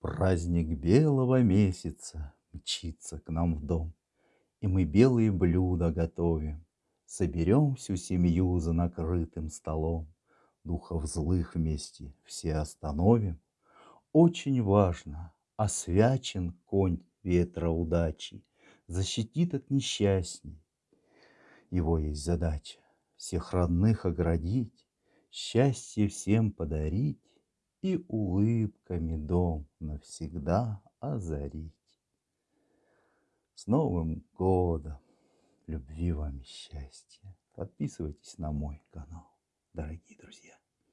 Праздник белого месяца Мчится к нам в дом, И мы белые блюда готовим, Соберем всю семью За накрытым столом, Духов злых вместе все остановим. Очень важно, освячен конь ветра удачи, Защитит от несчастий. Его есть задача всех родных оградить, Счастье всем подарить И улыбками дом навсегда озарить. С Новым годом! Любви вам и счастья! Подписывайтесь на мой канал, дорогие друзья.